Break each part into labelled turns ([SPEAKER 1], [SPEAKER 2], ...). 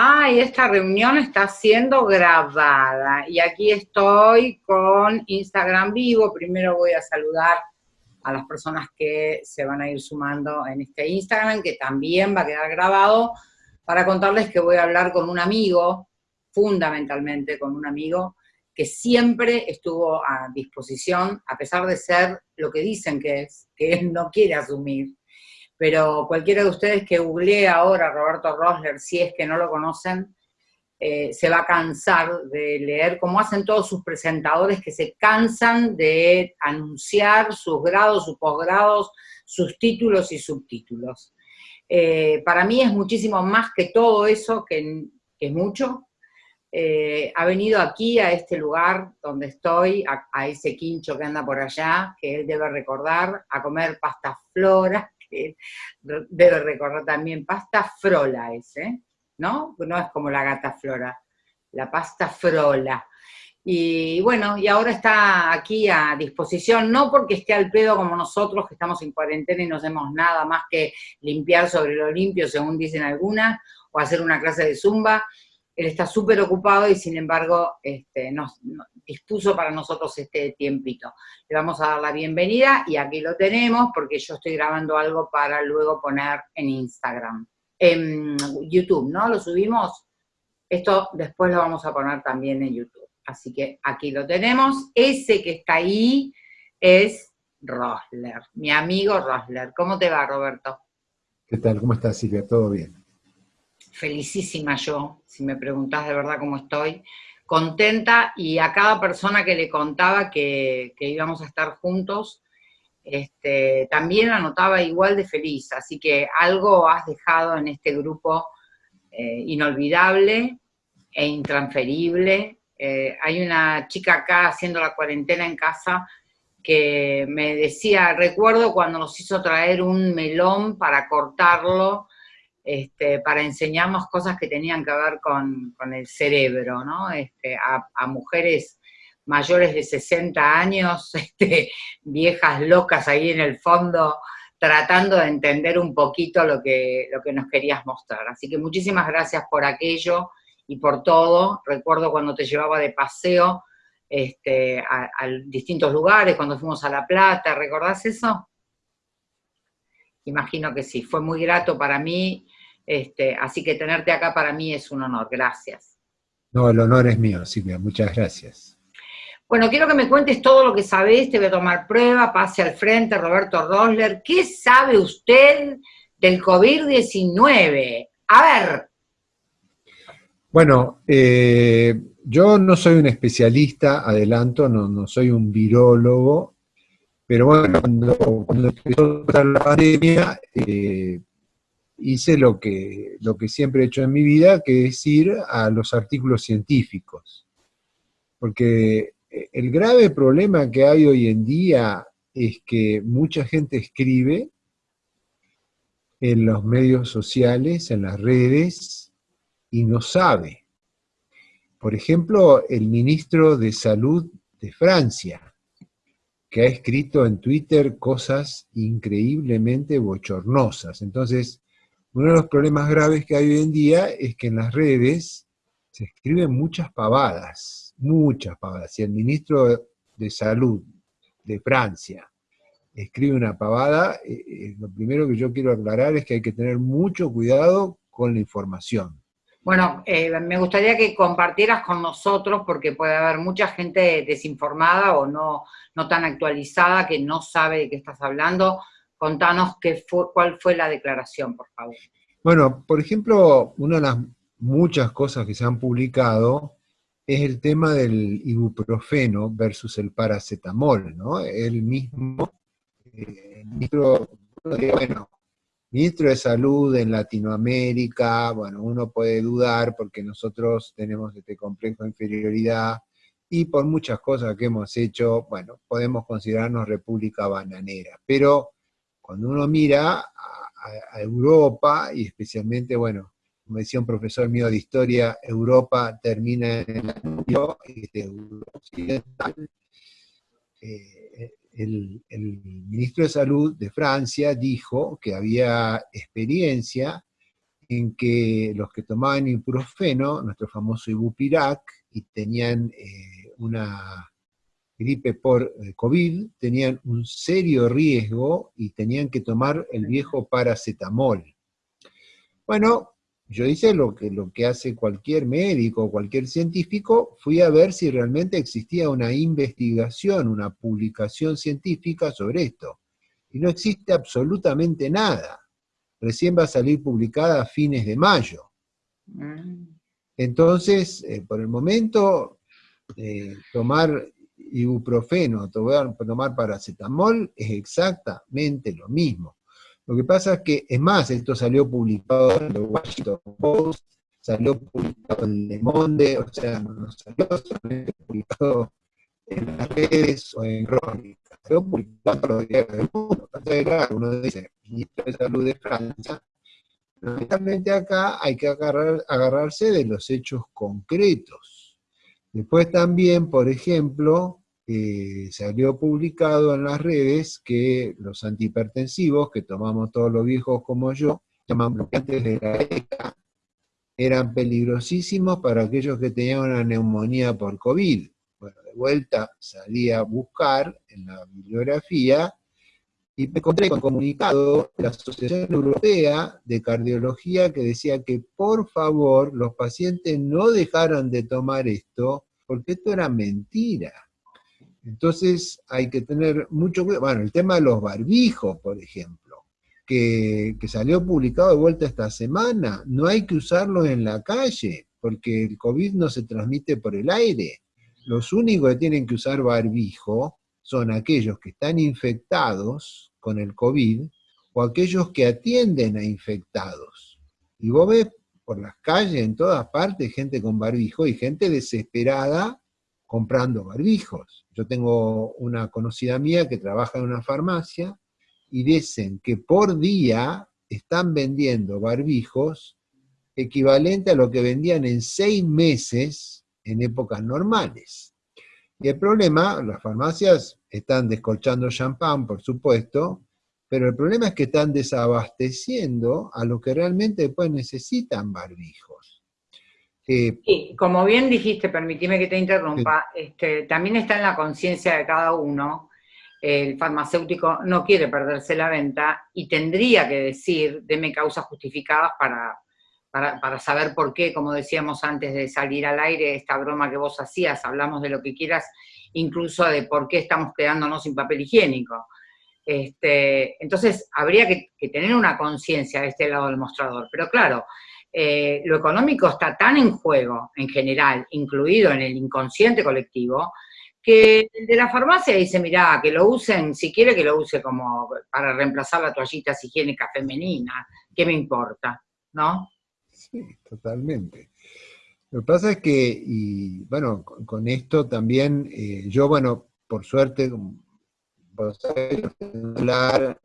[SPEAKER 1] Ay, esta reunión está siendo grabada y aquí estoy con Instagram vivo. Primero voy a saludar a las personas que se van a ir sumando en este Instagram, que también va a quedar grabado, para contarles que voy a hablar con un amigo, fundamentalmente con un amigo, que siempre estuvo a disposición, a pesar de ser lo que dicen que es, que él no quiere asumir, pero cualquiera de ustedes que googlee ahora Roberto Rosler, si es que no lo conocen, eh, se va a cansar de leer, como hacen todos sus presentadores que se cansan de anunciar sus grados, sus posgrados, sus títulos y subtítulos. Eh, para mí es muchísimo más que todo eso, que, es mucho. Eh, ha venido aquí, a este lugar donde estoy, a, a, ese quincho que anda por allá, que él debe recordar, a comer pasta flora, debe recordar también, pasta frola ese, ¿no? No es como la gata flora, la pasta frola. Y bueno, y ahora está aquí a disposición, no porque esté al pedo como nosotros, que estamos en cuarentena y no hacemos nada más que limpiar sobre lo limpio, según dicen algunas, o hacer una clase de zumba, él está súper ocupado y sin embargo este, nos, dispuso para nosotros este tiempito. Le vamos a dar la bienvenida y aquí lo tenemos porque yo estoy grabando algo para luego poner en Instagram. En YouTube, ¿no? Lo subimos. Esto después lo vamos a poner también en YouTube. Así que aquí lo tenemos. Ese que está ahí es Rosler, mi amigo Rosler. ¿Cómo te va, Roberto?
[SPEAKER 2] ¿Qué tal? ¿Cómo estás, Silvia? ¿Todo bien?
[SPEAKER 1] Felicísima yo, si me preguntás de verdad cómo estoy, contenta y a cada persona que le contaba que, íbamos a estar juntos, este, también anotaba igual de feliz, así que algo has dejado en este grupo eh, inolvidable e intransferible. Eh, hay una chica acá haciendo la cuarentena en casa que me decía, recuerdo cuando nos hizo traer un melón para cortarlo, este, para enseñarnos cosas que tenían que ver con, el cerebro, ¿no? Este, a, mujeres mayores de 60 años, este, viejas locas ahí en el fondo, tratando de entender un poquito lo que, lo que nos querías mostrar. Así que muchísimas gracias por aquello y por todo. Recuerdo cuando te llevaba de paseo a, a distintos lugares, cuando fuimos a La Plata, ¿recordás eso? Imagino que sí, fue muy grato para mí este, así que tenerte acá para mí es un honor, gracias.
[SPEAKER 2] No, el honor es mío, Silvia, muchas gracias.
[SPEAKER 1] Bueno, quiero que me cuentes todo lo que sabés, te voy a tomar prueba, pase al frente, Roberto Rosler. ¿Qué sabe usted del COVID-19? A ver.
[SPEAKER 2] Bueno, eh, yo no soy un especialista, adelanto, no, soy un virólogo, pero bueno, cuando, cuando empezó la pandemia, eh, hice lo que, lo que siempre he hecho en mi vida, que es ir a los artículos científicos. Porque eh, el grave problema que hay hoy en día es que mucha gente escribe en los medios sociales, en las redes, y no sabe. Por ejemplo, el ministro de Salud de Francia, que ha escrito en Twitter cosas increíblemente bochornosas. Entonces, uno de los problemas graves que hay hoy en día es que en las redes se escriben muchas pavadas, muchas pavadas. Si el ministro de Salud de Francia escribe una pavada, eh, eh, lo primero que yo quiero aclarar es que hay que tener mucho cuidado con la información.
[SPEAKER 1] Bueno, eh, me gustaría que compartieras con nosotros, porque puede haber mucha gente desinformada o no, no tan actualizada que no sabe de qué estás hablando. Contanos qué fue, cuál fue la declaración, por favor.
[SPEAKER 2] Bueno, por ejemplo, una de las muchas cosas que se han publicado es el tema del ibuprofeno versus el paracetamol, ¿no? El mismo eh, ministro, ministro de Salud en Latinoamérica, bueno, uno puede dudar porque nosotros tenemos este complejo de inferioridad y por muchas cosas que hemos hecho, bueno, podemos considerarnos república bananera, pero cuando uno mira a, Europa, y especialmente, bueno, como decía un profesor mío de historia, Europa termina en el occidental, eh, el, el, ministro de Salud de Francia dijo que había experiencia en que los que tomaban ibuprofeno, nuestro famoso ibupirac, y tenían eh, una gripe por eh, COVID, tenían un serio riesgo y tenían que tomar el viejo paracetamol. Bueno, yo hice lo que, lo que hace cualquier médico o cualquier científico, fui a ver si realmente existía una investigación, una publicación científica sobre esto. Y no existe absolutamente nada. Recién va a salir publicada a fines de mayo. Mm. Entonces, eh, por el momento, eh, tomar ibuprofeno, tomar paracetamol es exactamente lo mismo. Lo que pasa es que, es más, esto salió publicado en el Washington Post, salió publicado en Le Monde, o sea, no salió solamente publicado en las redes o en crónicas, salió publicado en los diarios del mundo. Entonces, claro, uno dice, ministro de Salud de Francia, realmente acá hay que agarrar, agarrarse de los hechos concretos. Después también, por ejemplo, eh, salió publicado en las redes que los antihipertensivos, que tomamos todos los viejos como yo, llaman de la ECA, eran peligrosísimos para aquellos que tenían una neumonía por COVID. Bueno, de vuelta salí a buscar en la bibliografía y me encontré con un comunicado de la Asociación Europea de Cardiología que decía que por favor los pacientes no dejaran de tomar esto, porque esto era mentira. Entonces hay que tener mucho cuidado. Bueno, el tema de los barbijos, por ejemplo, que, salió publicado de vuelta esta semana, no hay que usarlo en la calle, porque el COVID no se transmite por el aire. Los únicos que tienen que usar barbijo son aquellos que están infectados con el COVID o aquellos que atienden a infectados. Y vos ves por las calles, en todas partes, gente con barbijo y gente desesperada comprando barbijos. Yo tengo una conocida mía que trabaja en una farmacia y dicen que por día están vendiendo barbijos equivalente a lo que vendían en seis meses en épocas normales. Y el problema, las farmacias están descolchando champán, por supuesto, pero el problema es que están desabasteciendo a los que realmente después necesitan barbijos.
[SPEAKER 1] Sí, como bien dijiste, permitime que te interrumpa, este, también está en la conciencia de cada uno, el farmacéutico no quiere perderse la venta y tendría que decir, deme causas justificadas para, para, saber por qué, como decíamos antes de salir al aire, esta broma que vos hacías, hablamos de lo que quieras, incluso de por qué estamos quedándonos sin papel higiénico. Este, entonces, habría que, tener una conciencia de este lado del mostrador. Pero claro, eh, lo económico está tan en juego, en general, incluido en el inconsciente colectivo, que el de la farmacia dice, mira, que lo usen, si quiere que lo use como para reemplazar la toallita higiénica femenina, ¿qué me importa? ¿No?
[SPEAKER 2] Sí, totalmente. Lo que pasa es que, y bueno, con, esto también, eh, yo, bueno, por suerte, vos hablar,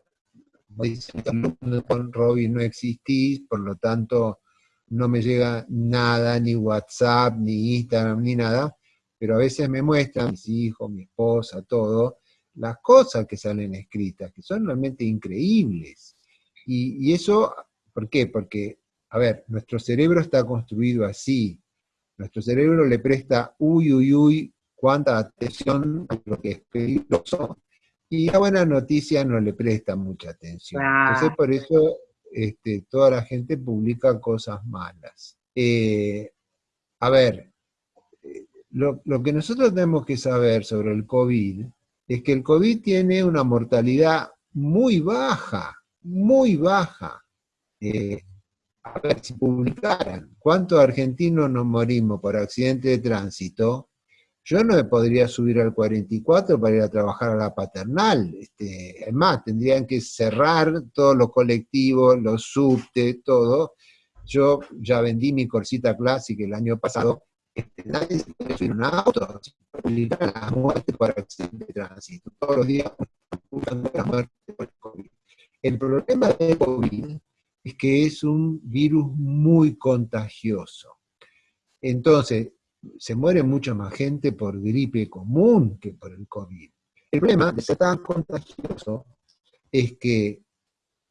[SPEAKER 2] con Robin no existís, por lo tanto, no me llega nada, ni WhatsApp, ni Instagram, ni nada, pero a veces me muestran mis hijos, mi esposa, todo, las cosas que salen escritas, que son realmente increíbles. Y, eso, ¿por qué? Porque, a ver, nuestro cerebro está construido así. Nuestro cerebro le presta, uy, uy, uy, cuánta atención a lo que es peligroso. Y la buena noticia no le presta mucha atención. Entonces, por eso este, toda la gente publica cosas malas. Eh, a ver, eh, lo, que nosotros tenemos que saber sobre el COVID es que el COVID tiene una mortalidad muy baja, muy baja. Eh, a ver, si publicaran cuántos argentinos nos morimos por accidente de tránsito, yo no me podría subir al 44 para ir a trabajar a la paternal. Este, es más, tendrían que cerrar todos los colectivos, los subtes, todo. Yo ya vendí mi Corsita Classic el año pasado. Este, nadie se puede subir un auto, la muerte por accidente de tránsito. Todos los días la muerte por el COVID. El problema del COVID es que es un virus muy contagioso. Entonces, se muere mucha más gente por gripe común que por el COVID. El problema de ser tan contagioso es que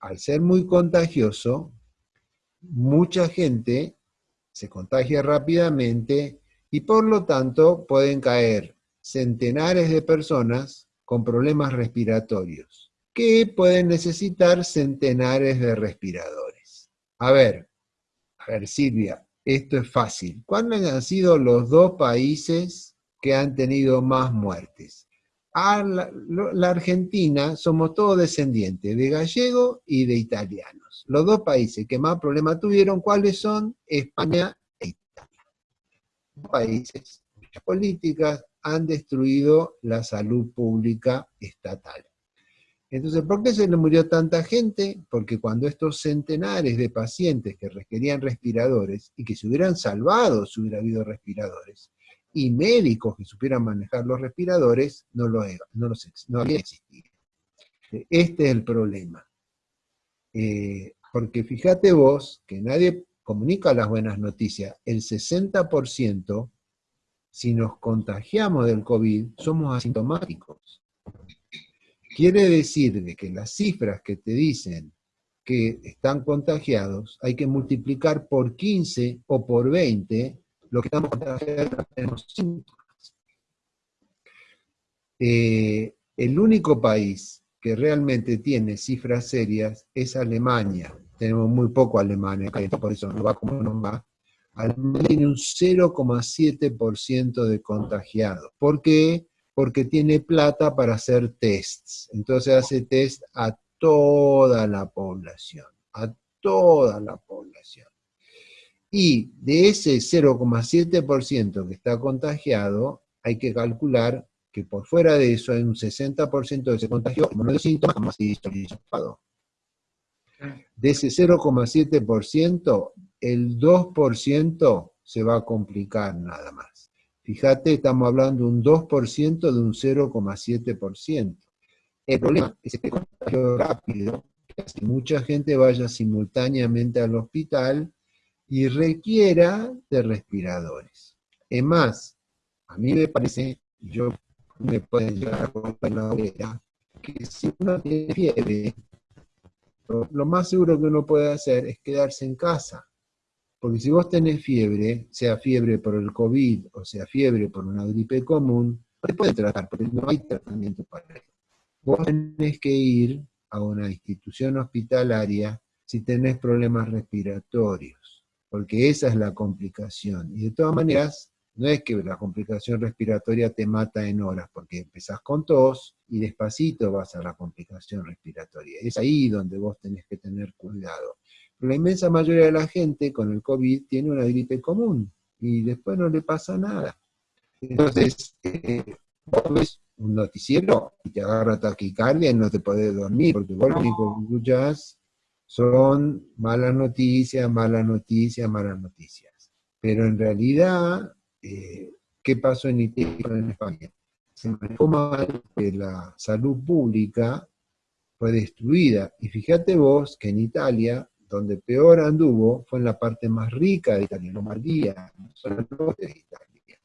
[SPEAKER 2] al ser muy contagioso, mucha gente se contagia rápidamente y por lo tanto pueden caer centenares de personas con problemas respiratorios, que pueden necesitar centenares de respiradores. A ver, a ver Silvia, esto es fácil. ¿Cuáles han sido los dos países que han tenido más muertes? La, Argentina somos todos descendientes de gallegos y de italianos. Los dos países que más problemas tuvieron, ¿cuáles son? España e Italia. Países cuyas políticas han destruido la salud pública estatal. Entonces, ¿por qué se le murió tanta gente? Porque cuando estos centenares de pacientes que requerían respiradores, y que se hubieran salvado si hubiera habido respiradores, y médicos que supieran manejar los respiradores, no, lo, no, los, no había existido. Este es el problema. Eh, porque fíjate vos que nadie comunica las buenas noticias. El 60%, si nos contagiamos del COVID, somos asintomáticos. Quiere decir de que las cifras que te dicen que están contagiados, hay que multiplicar por 15 o por 20 lo que estamos contagiados síntomas. Eh, el único país que realmente tiene cifras serias es Alemania. Tenemos muy poco Alemania, por eso no va como no va. Alemania tiene un 0,7% de contagiados. ¿Por qué? Porque tiene plata para hacer tests. Entonces hace test a toda la población, a toda la población. Y de ese 0,7% que está contagiado, hay que calcular que por fuera de eso hay un 60% de ese contagio no de síntomas De ese 0,7%, el 2% se va a complicar nada más. Fíjate, estamos hablando de un 2% de un 0,7%. El problema es que contagio rápido, que mucha gente vaya simultáneamente al hospital y requiera de respiradores. Es más, a mí me parece, yo me puedo llegar a la hoguera, que si uno tiene fiebre, lo más seguro que uno puede hacer es quedarse en casa porque si vos tenés fiebre, sea fiebre por el COVID o sea fiebre por una gripe común, no te puede tratar, porque no hay tratamiento para eso. Vos tenés que ir a una institución hospitalaria si tenés problemas respiratorios, porque esa es la complicación. Y de todas maneras, no es que la complicación respiratoria te mata en horas, porque empezás con tos y despacito vas a la complicación respiratoria. Es ahí donde vos tenés que tener cuidado la inmensa mayoría de la gente con el COVID tiene una gripe común y después no le pasa nada. Entonces, eh, vos ves un noticiero y te agarra taquicardia y no te podés dormir, porque vos lo único que escuchás son malas noticias, malas noticias, malas noticias. Pero en realidad, eh, ¿qué pasó en Italia y en España? Se manejó mal que la salud pública fue destruida. Y fíjate vos que en Italia donde peor anduvo fue en la parte más rica de Italia, Lombardía, no de Italia.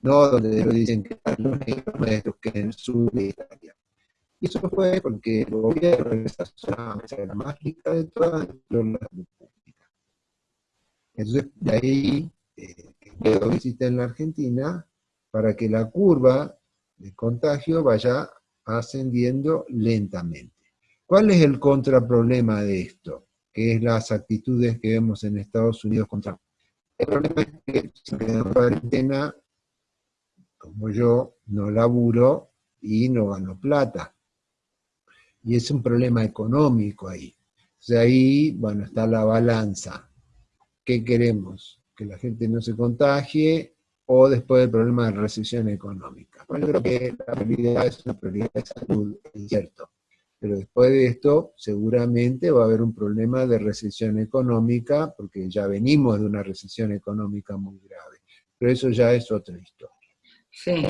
[SPEAKER 2] No donde dicen que están los negros que en el sur de Italia. Y eso fue porque el gobierno de esa zona era la más rica de todas las repúblicas. Entonces, de ahí eh, quedó existe en la Argentina para que la curva de contagio vaya ascendiendo lentamente. ¿Cuál es el contraproblema de esto? Que es las actitudes que vemos en Estados Unidos contra... El problema es que si en cuarentena, como yo, no laburo y no gano plata. Y es un problema económico ahí. O ahí, bueno, está la balanza. ¿Qué queremos? Que la gente no se contagie o después el problema de recesión económica. Bueno, yo creo que la prioridad es una prioridad de salud, es cierto pero después de esto seguramente va a haber un problema de recesión económica, porque ya venimos de una recesión económica muy grave. Pero eso ya es otra historia.
[SPEAKER 1] Sí,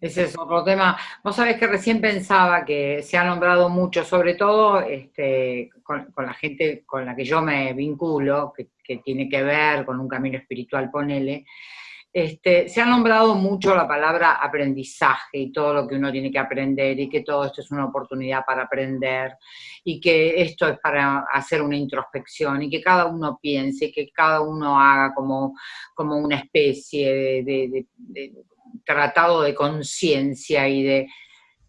[SPEAKER 1] ese es otro tema. Vos sabés que recién pensaba que se ha nombrado mucho, sobre todo este, con, la gente con la que yo me vinculo, que, que tiene que ver con un camino espiritual, ponele, este, se ha nombrado mucho la palabra aprendizaje y todo lo que uno tiene que aprender y que todo esto es una oportunidad para aprender y que esto es para hacer una introspección y que cada uno piense y que cada uno haga como, como una especie de, tratado de conciencia y de...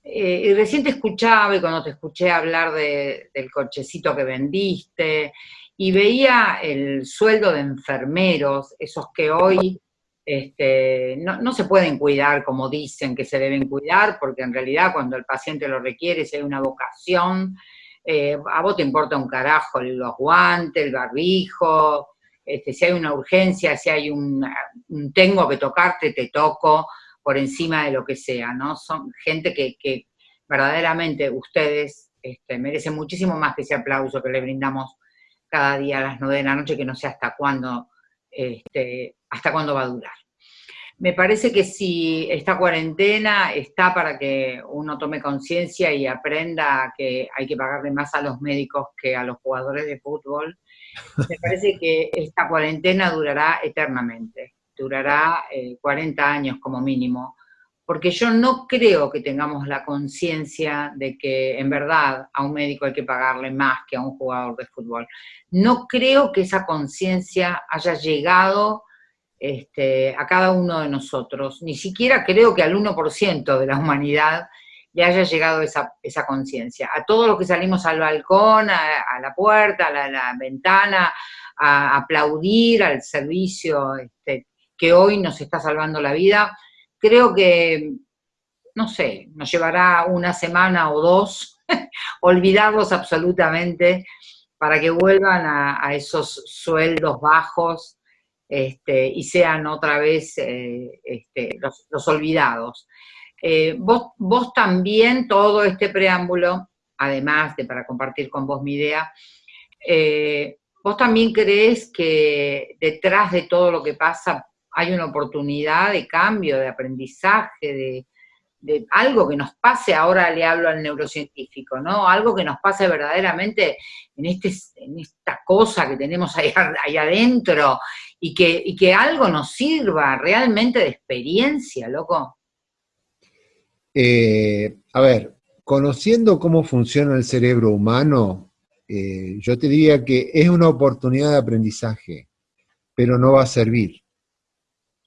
[SPEAKER 1] Eh, recién te escuchaba y cuando te escuché hablar del cochecito que vendiste y veía el sueldo de enfermeros, esos que hoy este, no, se pueden cuidar como dicen que se deben cuidar, porque en realidad cuando el paciente lo requiere, si hay una vocación, eh, a vos te importa un carajo los guantes, el barbijo, este, si hay una urgencia, si hay un, tengo que tocarte, te toco por encima de lo que sea, ¿no? Son gente que, verdaderamente ustedes este, merecen muchísimo más que ese aplauso que le brindamos cada día a las nueve de la noche, que no sé hasta cuándo hasta cuándo va a durar. Me parece que si esta cuarentena está para que uno tome conciencia y aprenda que hay que pagarle más a los médicos que a los jugadores de fútbol, me parece que esta cuarentena durará eternamente, durará 40 eh, años como mínimo, porque yo no creo que tengamos la conciencia de que en verdad a un médico hay que pagarle más que a un jugador de fútbol. No creo que esa conciencia haya llegado este, a cada uno de nosotros. Ni siquiera creo que al 1% de la humanidad le haya llegado esa, conciencia. A todos los que salimos al balcón, a, la puerta, a la, ventana, a aplaudir al servicio este, que hoy nos está salvando la vida, creo que, no sé, nos llevará una semana o dos olvidarlos absolutamente para que vuelvan a esos sueldos bajos este, y sean otra vez eh, este, los, olvidados. Eh, vos, vos también, todo este preámbulo, además de para compartir con vos mi idea, eh, vos también crees que detrás de todo lo que pasa hay una oportunidad de cambio, de aprendizaje, de, algo que nos pase, ahora le hablo al neurocientífico, ¿no? Algo que nos pase verdaderamente en, este, en esta cosa que tenemos ahí, ahí adentro y que, y que, algo nos sirva realmente de experiencia, loco.
[SPEAKER 2] Eh, a ver, conociendo cómo funciona el cerebro humano, eh, yo te diría que es una oportunidad de aprendizaje, pero no va a servir.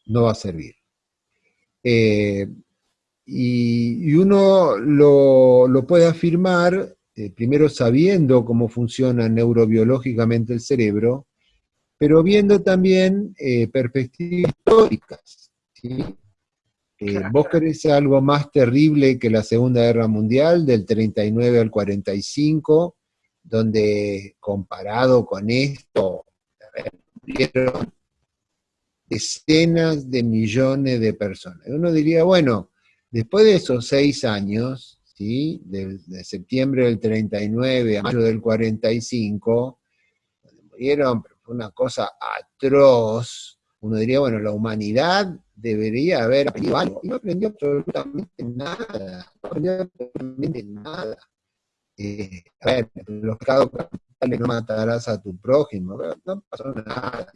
[SPEAKER 2] No va a servir. Eh, y, uno lo, puede afirmar, primero sabiendo cómo funciona neurobiológicamente el cerebro, pero viendo también eh, perspectivas históricas. Eh, ¿Vos querés algo más terrible que la Segunda Guerra Mundial, del 39 al 45, donde comparado con esto, murieron decenas de millones de personas? Uno diría, bueno, Después de esos seis años, ¿sí? de, septiembre del 39 a mayo del 45, murieron, fue una cosa atroz, uno diría, bueno, la humanidad debería haber aprendido algo, y no aprendió absolutamente nada, no aprendió absolutamente nada. Eh, a ver, los pecados capitales no matarás a tu prójimo, no pasó nada.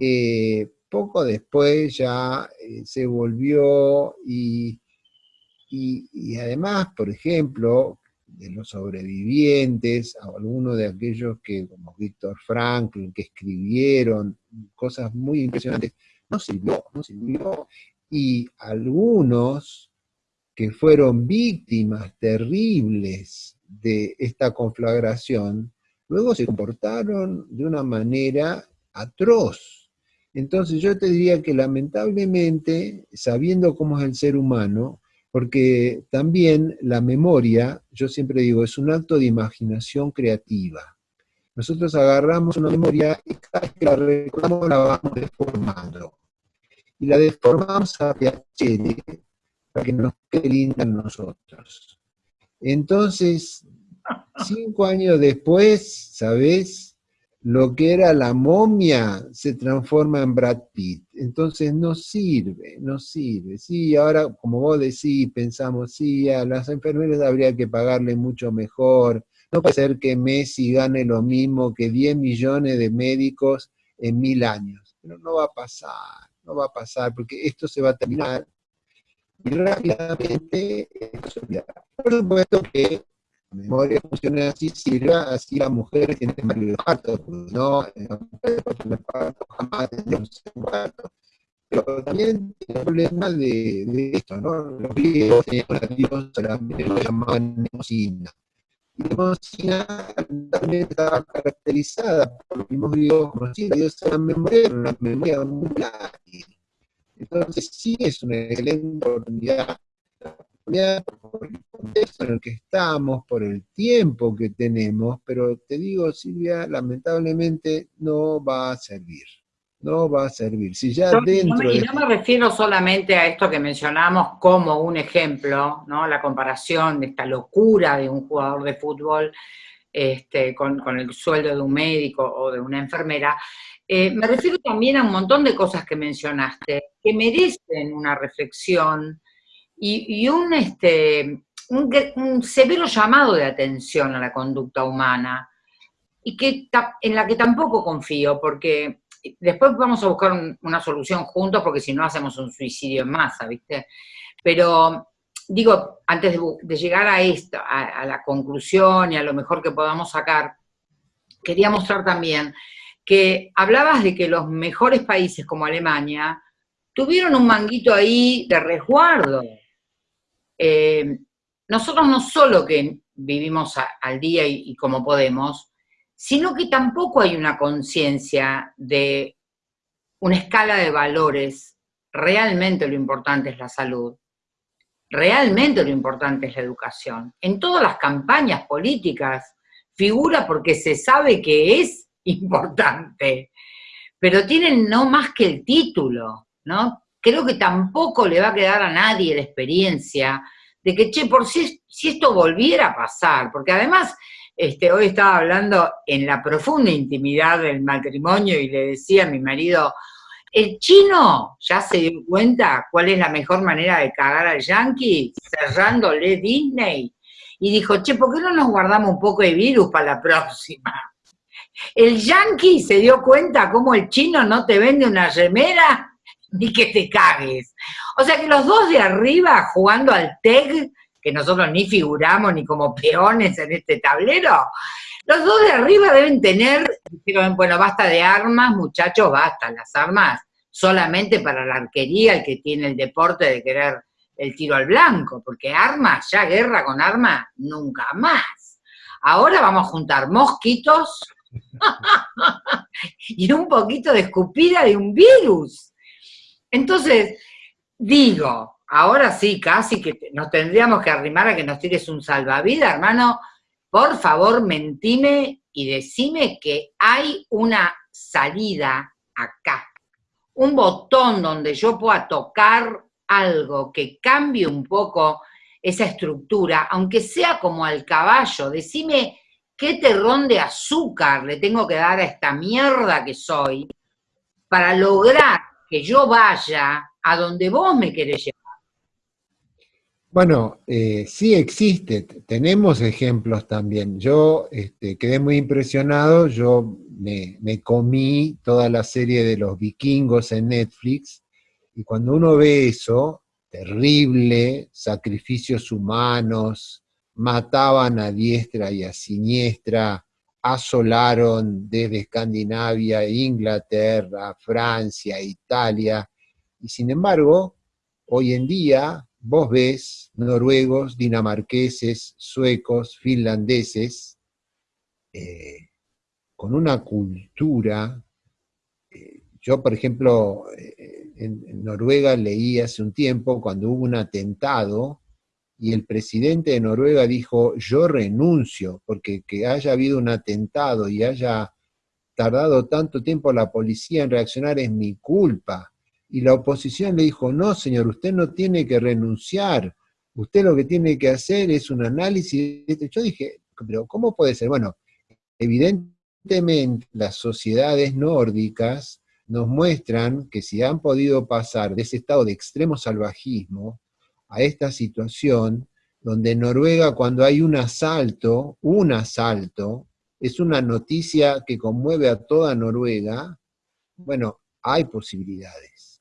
[SPEAKER 2] Eh, poco después ya eh, se volvió y y, además, por ejemplo, de los sobrevivientes, algunos de aquellos que, como Víctor Franklin, que escribieron cosas muy impresionantes, no sirvió, no sirvió. Y algunos que fueron víctimas terribles de esta conflagración, luego se comportaron de una manera atroz. Entonces yo te diría que lamentablemente, sabiendo cómo es el ser humano, porque también la memoria, yo siempre digo, es un acto de imaginación creativa. Nosotros agarramos una memoria y cada vez que la recordamos la vamos deformando. Y la deformamos a piacere para que nos quede linda nosotros. Entonces, cinco años después, ¿sabes? Lo que era la momia se transforma en Brad Pitt. Entonces no sirve, no sirve. Sí, ahora, como vos decís, pensamos, sí, a las enfermeras habría que pagarle mucho mejor. No puede ser que Messi gane lo mismo que 10 millones de médicos en mil años. Pero no va a pasar, no va a pasar, porque esto se va a terminar, y rápidamente Por supuesto que memoria funciona así, sirva, así las mujeres tienen marido parto, no, las mujeres de parto jamás tendrían un parto. Pero también tiene el problema de, de, esto, ¿no? Los griegos tenían una diosa, lo llamaban Nemosina. Y Nemosina también estaba caracterizada por los mismos griegos como si la diosa la memoria, una memoria muy látil. Entonces sí es una excelente oportunidad por el contexto en el que estamos, por el tiempo que tenemos, pero te digo, Silvia, lamentablemente no va a servir. No va a servir. Si ya dentro
[SPEAKER 1] y no me refiero solamente a esto que mencionamos como un ejemplo, ¿no? La comparación de esta locura de un jugador de fútbol este, con, el sueldo de un médico o de una enfermera, eh, me refiero también a un montón de cosas que mencionaste, que merecen una reflexión, y, un, este, un, severo llamado de atención a la conducta humana, y que en la que tampoco confío, porque después vamos a buscar una solución juntos, porque si no hacemos un suicidio en masa, ¿viste? Pero digo, antes de, llegar a esto, a, la conclusión y a lo mejor que podamos sacar, quería mostrar también que hablabas de que los mejores países como Alemania tuvieron un manguito ahí de resguardo, eh, nosotros no solo que vivimos al día y, como podemos, sino que tampoco hay una conciencia de una escala de valores. Realmente lo importante es la salud. Realmente lo importante es la educación. En todas las campañas políticas figura porque se sabe que es importante, pero tienen no más que el título, ¿no? Creo que tampoco le va a quedar a nadie la experiencia de que, che, por si, si esto volviera a pasar, porque además, este, hoy estaba hablando en la profunda intimidad del matrimonio y le decía a mi marido, el chino ya se dio cuenta cuál es la mejor manera de cagar al yankee, cerrándole Disney, y dijo, che, ¿por qué no nos guardamos un poco de virus para la próxima? El yankee se dio cuenta cómo el chino no te vende una remera ni que te cagues. O sea que los dos de arriba jugando al TEG, que nosotros ni figuramos ni como peones en este tablero, los dos de arriba deben tener, bueno, basta de armas, muchachos, basta, las armas solamente para la arquería, el que tiene el deporte de querer el tiro al blanco, porque armas, ya guerra con armas, nunca más. Ahora vamos a juntar mosquitos y un poquito de escupida de un virus. Entonces, digo, ahora sí, casi que nos tendríamos que arrimar a que nos tires un salvavidas, hermano, por favor, mentime y decime que hay una salida acá, un botón donde yo pueda tocar algo que cambie un poco esa estructura, aunque sea como al caballo, decime qué terrón de azúcar le tengo que dar a esta mierda que soy para lograr que yo vaya a donde vos me querés llevar.
[SPEAKER 2] Bueno, eh, sí existe, tenemos ejemplos también. Yo este, quedé muy impresionado, yo me, me, comí toda la serie de los vikingos en Netflix, y cuando uno ve eso, terrible, sacrificios humanos, mataban a diestra y a siniestra, asolaron desde Escandinavia, Inglaterra, Francia, Italia, y sin embargo, hoy en día vos ves noruegos, dinamarqueses, suecos, finlandeses, eh, con una cultura, eh, yo por ejemplo, eh, en Noruega leí hace un tiempo cuando hubo un atentado, y el presidente de Noruega dijo, yo renuncio, porque que haya habido un atentado y haya tardado tanto tiempo la policía en reaccionar es mi culpa. Y la oposición le dijo, no señor, usted no tiene que renunciar, usted lo que tiene que hacer es un análisis. Yo dije, pero ¿cómo puede ser? Bueno, evidentemente las sociedades nórdicas nos muestran que si han podido pasar de ese estado de extremo salvajismo, a esta situación donde en Noruega cuando hay un asalto, un asalto, es una noticia que conmueve a toda Noruega, bueno, hay posibilidades.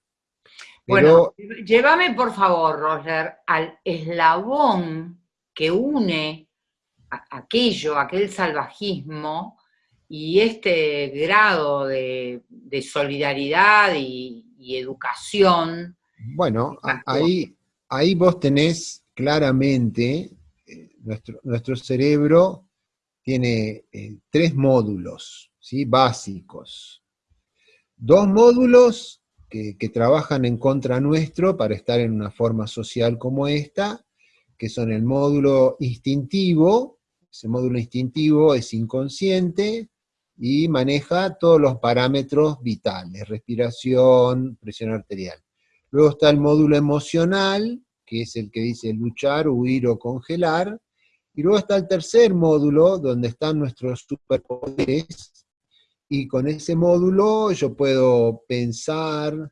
[SPEAKER 1] bueno, llévame por favor, Roger, al eslabón que une aquello, aquel salvajismo y este grado de, solidaridad y, educación.
[SPEAKER 2] Bueno, ahí, ahí vos tenés claramente, eh, nuestro, nuestro cerebro tiene eh, tres módulos ¿sí? básicos. Dos módulos que, trabajan en contra nuestro para estar en una forma social como esta, que son el módulo instintivo, ese módulo instintivo es inconsciente y maneja todos los parámetros vitales, respiración, presión arterial. Luego está el módulo emocional, que es el que dice luchar, huir o congelar, y luego está el tercer módulo, donde están nuestros superpoderes, y con ese módulo yo puedo pensar,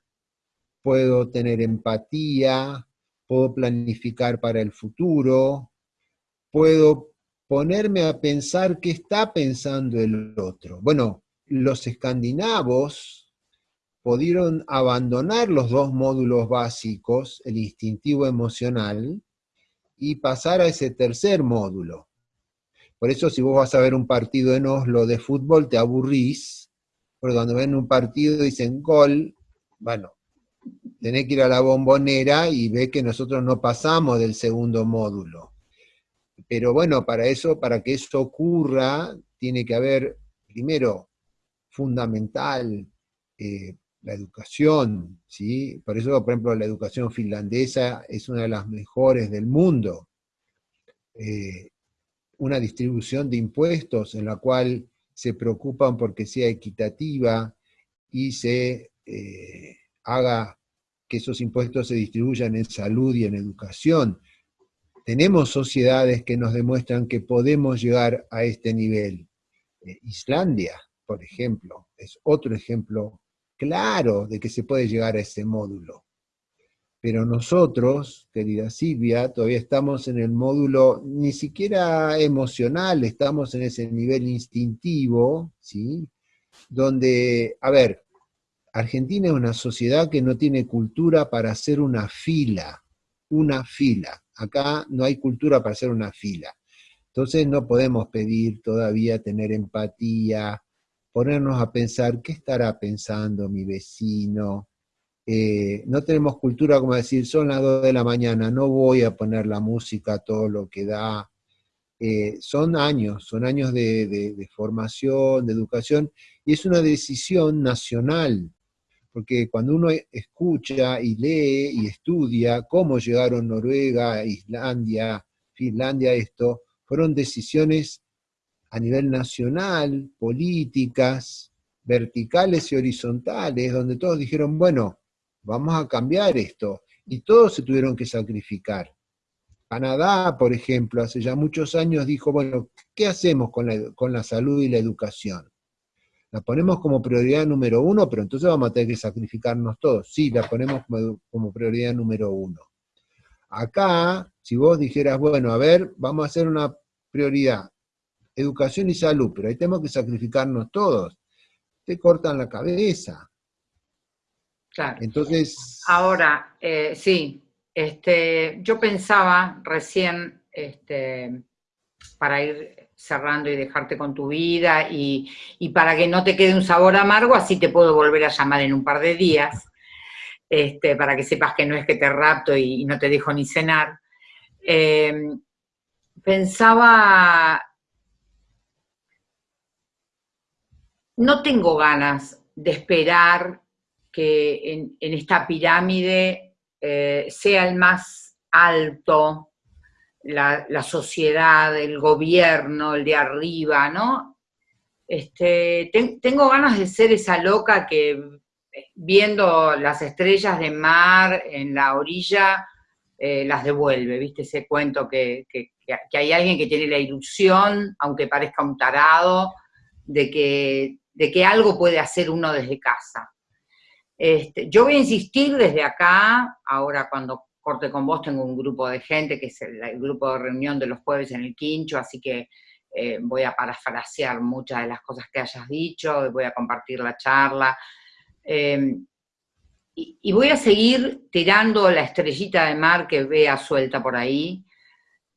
[SPEAKER 2] puedo tener empatía, puedo planificar para el futuro, puedo ponerme a pensar qué está pensando el otro. Bueno, los escandinavos pudieron abandonar los dos módulos básicos, el instintivo emocional, y pasar a ese tercer módulo, por eso si vos vas a ver un partido en Oslo de fútbol, te aburrís, porque cuando ven un partido dicen gol, bueno, tenés que ir a la bombonera y ve que nosotros no pasamos del segundo módulo. Pero bueno, para eso, para que eso ocurra, tiene que haber, primero, fundamental, eh, la educación, ¿sí? Por eso, por ejemplo, la educación finlandesa es una de las mejores del mundo. Eh, una distribución de impuestos en la cual se preocupan porque sea equitativa y se eh, haga que esos impuestos se distribuyan en salud y en educación. Tenemos sociedades que nos demuestran que podemos llegar a este nivel. Eh, Islandia, por ejemplo, es otro ejemplo claro de que se puede llegar a ese módulo. Pero nosotros, querida Silvia, todavía estamos en el módulo ni siquiera emocional, estamos en ese nivel instintivo, ¿sí? Donde, a ver, Argentina es una sociedad que no tiene cultura para hacer una fila, una fila. Acá no hay cultura para hacer una fila. Entonces no podemos pedir todavía tener empatía, ponernos a pensar, ¿qué estará pensando mi vecino? Eh, no tenemos cultura como decir, son las 2 de la mañana, no voy a poner la música todo lo que da. Eh, son años, son años de, formación, de educación, y es una decisión nacional, porque cuando uno escucha y lee y estudia cómo llegaron Noruega, Islandia, Finlandia, esto, fueron decisiones a nivel nacional, políticas, verticales y horizontales, donde todos dijeron, bueno, vamos a cambiar esto. Y todos se tuvieron que sacrificar. Canadá, por ejemplo, hace ya muchos años dijo, bueno, ¿qué hacemos con la, con la salud y la educación? La ponemos como prioridad número uno, pero entonces vamos a tener que sacrificarnos todos. Sí, la ponemos como, como prioridad número uno. Acá, si vos dijeras, bueno, a ver, vamos a hacer una prioridad, educación y salud, pero ahí tenemos que sacrificarnos todos. Te cortan la cabeza.
[SPEAKER 1] Claro. Entonces... Ahora, eh, sí, este, yo pensaba recién, este, para ir cerrando y dejarte con tu vida, y, para que no te quede un sabor amargo, así te puedo volver a llamar en un par de días, este, para que sepas que no es que te rapto y, no te dejo ni cenar. Em, pensaba, no tengo ganas de esperar que en, esta pirámide eh, sea el más alto, la, sociedad, el gobierno, el de arriba, ¿no? Este, tengo ganas de ser esa loca que viendo las estrellas de mar en la orilla, eh, las devuelve, ¿viste? Ese cuento que, que, hay alguien que tiene la ilusión, aunque parezca un tarado, de que, de que algo puede hacer uno desde casa. Este, yo voy a insistir desde acá, ahora cuando corte con vos tengo un grupo de gente, que es el, grupo de reunión de los jueves en el Quincho, así que eh, voy a parafrasear muchas de las cosas que hayas dicho, voy a compartir la charla. Em, y, voy a seguir tirando la estrellita de mar que vea suelta por ahí.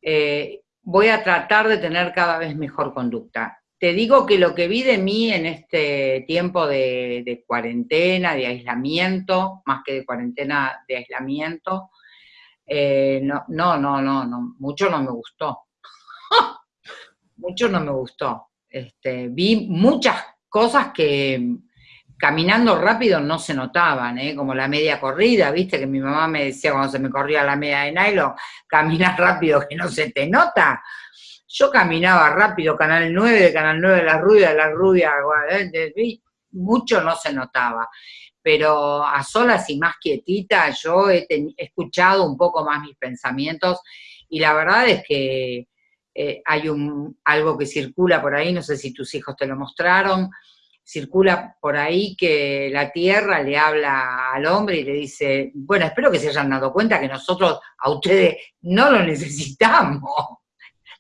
[SPEAKER 1] Eh, voy a tratar de tener cada vez mejor conducta. Te digo que lo que vi de mí en este tiempo de, cuarentena, de aislamiento, más que de cuarentena, de aislamiento, eh, no, no, no, no, mucho no me gustó. mucho no me gustó. Este, vi muchas cosas que caminando rápido no se notaban, ¿eh? como la media corrida, viste que mi mamá me decía cuando se me corría la media de nylon, camina rápido que no se te nota. Yo caminaba rápido, Canal 9, de Canal 9 de la rubia, de la rubia, mucho no se notaba. Pero a solas y más quietita, yo he, escuchado un poco más mis pensamientos y la verdad es que eh, hay un, algo que circula por ahí, no sé si tus hijos te lo mostraron, circula por ahí que la tierra le habla al hombre y le dice, bueno, espero que se hayan dado cuenta que nosotros a ustedes no lo necesitamos.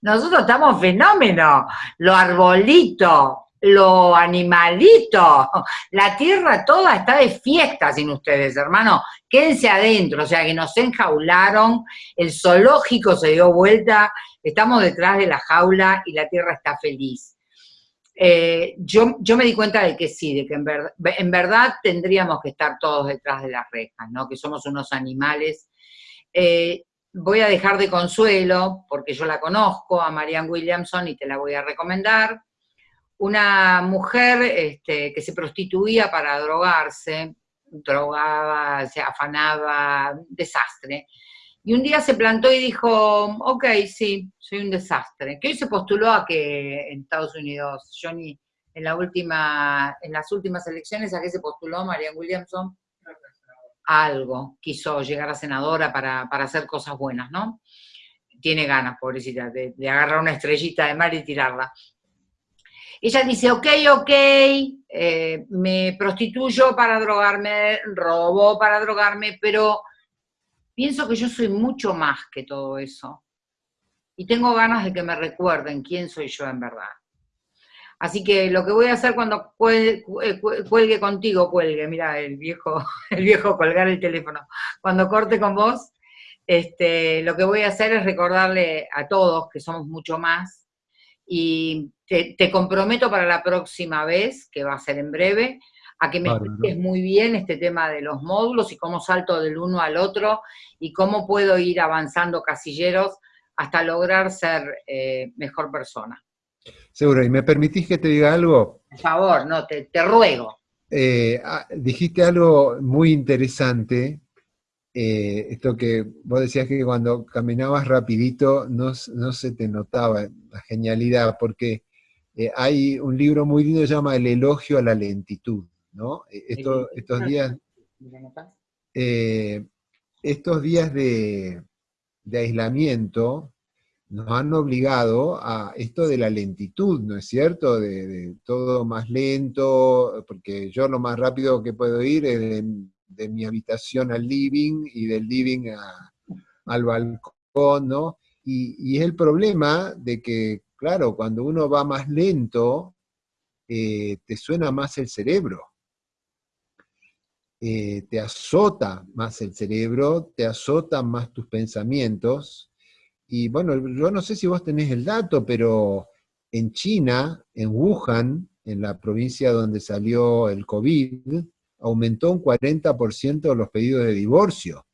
[SPEAKER 1] Nosotros estamos fenómenos, lo arbolito, lo animalito, la tierra toda está de fiesta sin ustedes, hermano. Quédense adentro, o sea que nos enjaularon, el zoológico se dio vuelta, estamos detrás de la jaula y la tierra está feliz. Eh, yo, yo, me di cuenta de que sí, de que en, verdad tendríamos que estar todos detrás de las rejas, ¿no? que somos unos animales. Eh, voy a dejar de consuelo, porque yo la conozco, a Marianne Williamson, y te la voy a recomendar. Una mujer este, que se prostituía para drogarse, drogaba, se afanaba, desastre. Y un día se plantó y dijo, ok, sí, soy un desastre. Que hoy se postuló a que en Estados Unidos, Johnny, en, la última, en las últimas elecciones, ¿a qué se postuló Marianne Williamson? Algo, quiso llegar a senadora para, hacer cosas buenas, ¿no? Tiene ganas, pobrecita, de, agarrar una estrellita de mar y tirarla. Ella dice, ok, ok, eh, me prostituyo para drogarme, robo para drogarme, pero pienso que yo soy mucho más que todo eso. Y tengo ganas de que me recuerden quién soy yo en verdad. Así que lo que voy a hacer cuando cuelgue, contigo, cuelgue, mira, el viejo, el viejo colgar el teléfono. Cuando corte con vos, este, lo que voy a hacer es recordarle a todos que somos mucho más y te, te comprometo para la próxima vez, que va a ser en breve, a que me expliques muy bien este tema de los módulos y cómo salto del uno al otro y cómo puedo ir avanzando casilleros hasta lograr ser eh, mejor persona.
[SPEAKER 2] Seguro, ¿y me permitís que te diga algo?
[SPEAKER 1] Por favor, no, te, ruego.
[SPEAKER 2] Eh, ah, dijiste algo muy interesante, eh, esto que vos decías que cuando caminabas rapidito no, no se te notaba la genialidad, porque hay un libro muy lindo que se llama El elogio a la lentitud. ¿no? E, estos días, eh, estos días de, aislamiento nos han obligado a esto de la lentitud, ¿no es cierto? De, todo más lento, porque yo lo más rápido que puedo ir es de, mi habitación al living y del living al balcón, ¿no? Y, es el problema de que, claro, cuando uno va más lento, eh, te suena más el cerebro. Eh, te azota más el cerebro, te azotan más tus pensamientos. Y bueno, yo no sé si vos tenés el dato, pero en China, en Wuhan, en la provincia donde salió el COVID, aumentó un 40% los pedidos de divorcio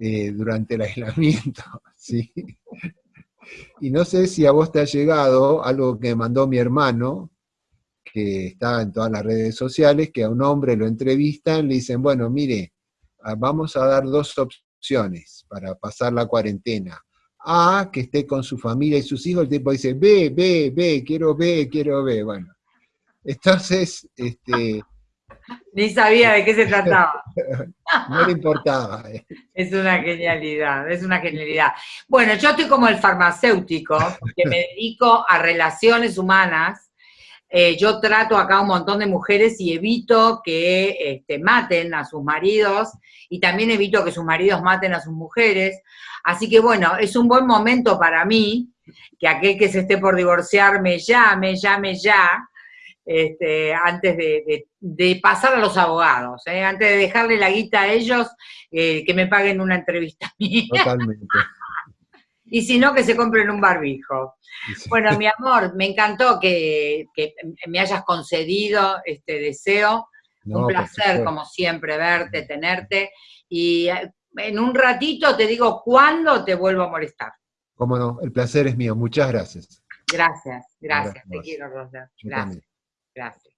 [SPEAKER 2] eh, durante el aislamiento. ¿sí? Y no sé si a vos te ha llegado algo que mandó mi hermano, que está en todas las redes sociales, que a un hombre lo entrevistan, le dicen, bueno, mire, ah, vamos a dar dos opciones para pasar la cuarentena. A, que esté con su familia y sus hijos, el tipo dice, ve, ve, ve, quiero ver, quiero ver, bueno. Entonces, este...
[SPEAKER 1] Ni sabía de qué se trataba.
[SPEAKER 2] no le importaba. Eh.
[SPEAKER 1] Es una genialidad, es una genialidad. Bueno, yo estoy como el farmacéutico, que me dedico a relaciones humanas, eh, yo trato acá a un montón de mujeres y evito que este, maten a sus maridos y también evito que sus maridos maten a sus mujeres. Así que bueno, es un buen momento para mí que aquel que se esté por divorciar me llame, llame ya, este, antes de, pasar a los abogados, ¿eh? antes de dejarle la guita a ellos, eh, que me paguen una entrevista mía. Totalmente. Y si no, que se compren un barbijo. Bueno, mi amor, me encantó que, me hayas concedido este deseo. un placer, como siempre, verte, tenerte. Y eh, en un ratito te digo cuándo te vuelvo a molestar.
[SPEAKER 2] Cómo no, el placer es mío. Muchas gracias.
[SPEAKER 1] Gracias, gracias. Te quiero, Rosa. Gracias. Gracias.